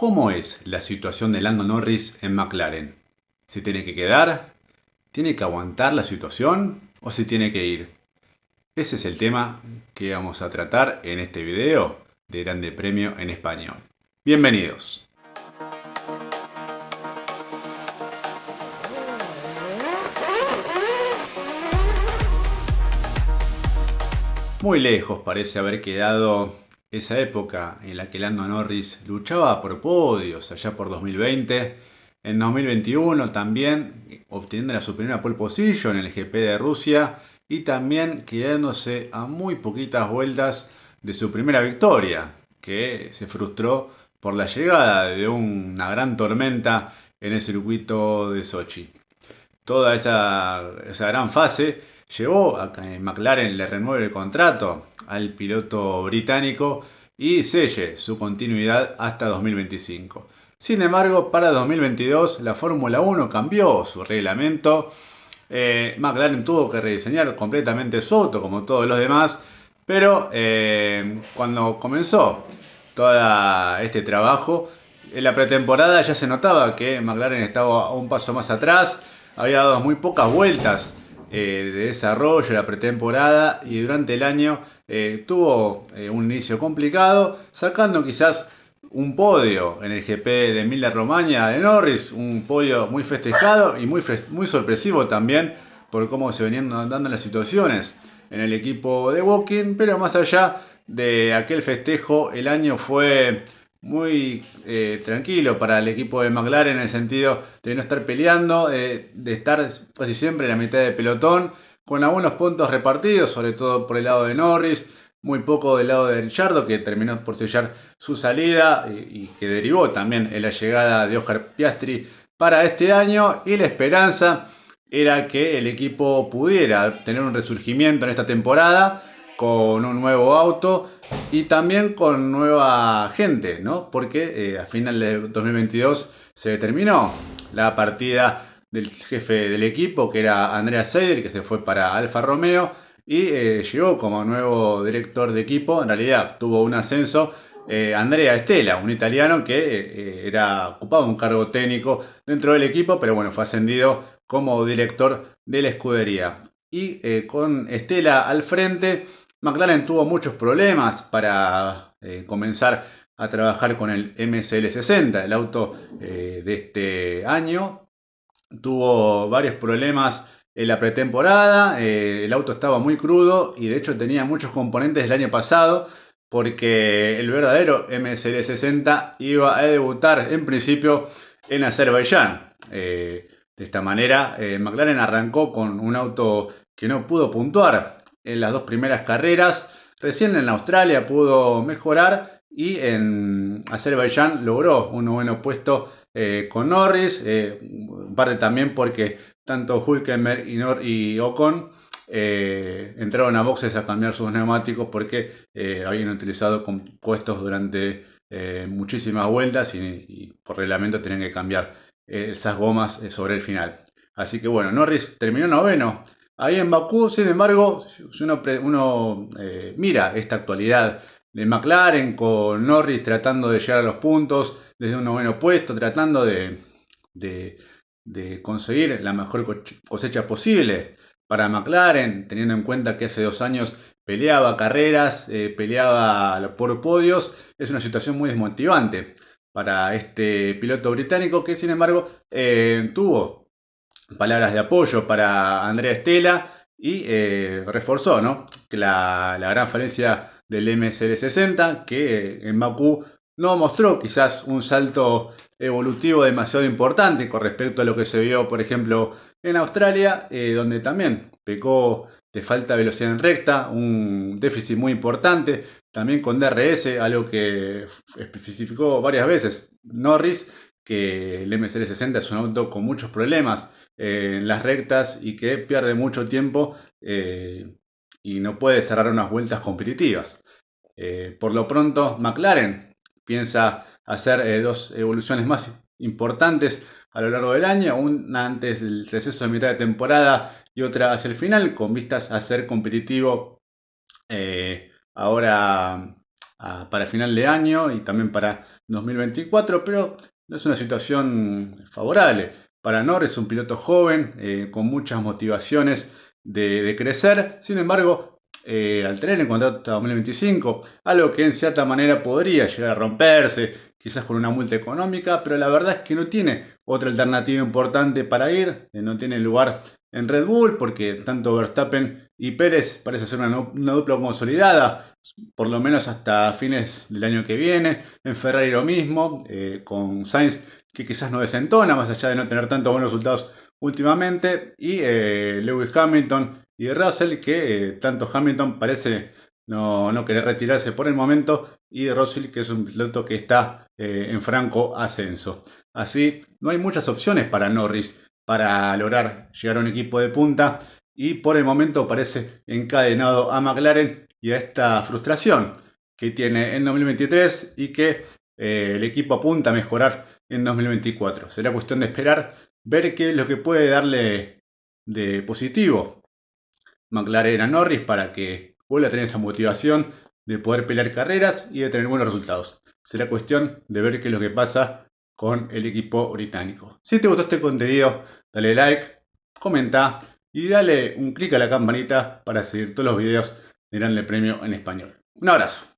¿Cómo es la situación de Lando Norris en McLaren? ¿Se tiene que quedar? ¿Tiene que aguantar la situación? ¿O se tiene que ir? Ese es el tema que vamos a tratar en este video de Grande Premio en Español. Bienvenidos. Muy lejos parece haber quedado esa época en la que Lando Norris luchaba por podios allá por 2020, en 2021 también obteniendo la su primera pole position en el GP de Rusia y también quedándose a muy poquitas vueltas de su primera victoria, que se frustró por la llegada de una gran tormenta en el circuito de Sochi. Toda esa, esa gran fase llevó a que McLaren le renueve el contrato al piloto británico y selle su continuidad hasta 2025. Sin embargo, para 2022 la Fórmula 1 cambió su reglamento. Eh, McLaren tuvo que rediseñar completamente su auto como todos los demás, pero eh, cuando comenzó todo este trabajo, en la pretemporada ya se notaba que McLaren estaba un paso más atrás, había dado muy pocas vueltas eh, de desarrollo, la pretemporada y durante el año eh, tuvo eh, un inicio complicado, sacando quizás un podio en el GP de Emilia Romagna de Norris, un podio muy festejado y muy, muy sorpresivo también por cómo se venían dando las situaciones en el equipo de Woking, pero más allá de aquel festejo, el año fue muy eh, tranquilo para el equipo de McLaren en el sentido de no estar peleando, de estar casi siempre en la mitad de pelotón, con algunos puntos repartidos, sobre todo por el lado de Norris, muy poco del lado de Richardo, que terminó por sellar su salida y, que derivó también en la llegada de Oscar Piastri para este año, y la esperanza era que el equipo pudiera tener un resurgimiento en esta temporada con un nuevo auto y también con nueva gente, ¿no? Porque eh, a final de 2022 se determinó la partida del jefe del equipo, que era Andrea Seider, que se fue para Alfa Romeo y eh, llegó como nuevo director de equipo. En realidad tuvo un ascenso eh, Andrea Estela, un italiano que era ocupaba un cargo técnico dentro del equipo, pero bueno, fue ascendido como director de la escudería. Y con Estela al frente, McLaren tuvo muchos problemas para eh, comenzar a trabajar con el MSL60, el auto eh, de este año. Tuvo varios problemas en la pretemporada, eh, el auto estaba muy crudo y de hecho tenía muchos componentes del año pasado porque el verdadero MSL60 iba a debutar en principio en Azerbaiyán. de esta manera, McLaren arrancó con un auto que no pudo puntuar en las dos primeras carreras. Recién en Australia pudo mejorar y en Azerbaiyán logró un noveno puesto eh, con Norris, eh, parte también porque tanto Hulkenberg y, Ocon eh, entraron a boxes a cambiar sus neumáticos porque habían utilizado compuestos durante muchísimas vueltas y, por reglamento tenían que cambiar esas gomas sobre el final. Así que bueno, Norris terminó noveno Ahí en Bakú, sin embargo, si uno, eh, mira esta actualidad de McLaren con Norris tratando de llegar a los puntos desde un noveno puesto, tratando de, conseguir la mejor cosecha posible para McLaren, teniendo en cuenta que hace dos años peleaba carreras, eh, peleaba por podios, es una situación muy desmotivante para este piloto británico que sin embargo eh, tuvo palabras de apoyo para Andrea Estela y eh, reforzó ¿no? la, gran falencia del MSL60 que eh, en Bakú no mostró quizás un salto evolutivo demasiado importante con respecto a lo que se vio por ejemplo en Australia eh, donde también pecó de falta de velocidad en recta, un déficit muy importante, también con DRS, algo que especificó varias veces Norris, que el MSL60 es un auto con muchos problemas eh, en las rectas y que pierde mucho tiempo eh, y no puede cerrar unas vueltas competitivas. Eh, por lo pronto, McLaren piensa hacer dos evoluciones más importantes a lo largo del año, una antes del receso de mitad de temporada y otra hacia el final, con vistas a ser competitivo ahora para final de año y también para 2024, pero no es una situación favorable. Para Norris, un piloto joven, eh, con muchas motivaciones de, crecer, sin embargo, eh, al tener en contrato hasta 2025, algo que en cierta manera podría llegar a romperse, quizás con una multa económica, pero la verdad es que no tiene otra alternativa importante para ir, eh, no tiene lugar en Red Bull, porque tanto Verstappen y Pérez parece ser una, dupla consolidada, por lo menos hasta fines del año que viene. En Ferrari lo mismo, eh, con Sainz que quizás no desentona, más allá de no tener tantos buenos resultados últimamente. Y eh, Lewis Hamilton y Russell, que eh, tanto Hamilton parece no, no, querer retirarse por el momento, y Russell, que es un piloto que está en franco ascenso. Así, no hay muchas opciones para Norris para lograr llegar a un equipo de punta y por el momento parece encadenado a McLaren y a esta frustración que tiene en 2023 y que eh, el equipo apunta a mejorar en 2024. Será cuestión de esperar, ver qué es lo que puede darle de positivo McLaren a Norris para que vuelva a tener esa motivación de poder pelear carreras y de tener buenos resultados. Será cuestión de ver qué es lo que pasa con el equipo británico. Si te gustó este contenido, dale like, comenta y dale un clic a la campanita para seguir todos los videos de Grande Premio en español. Un abrazo.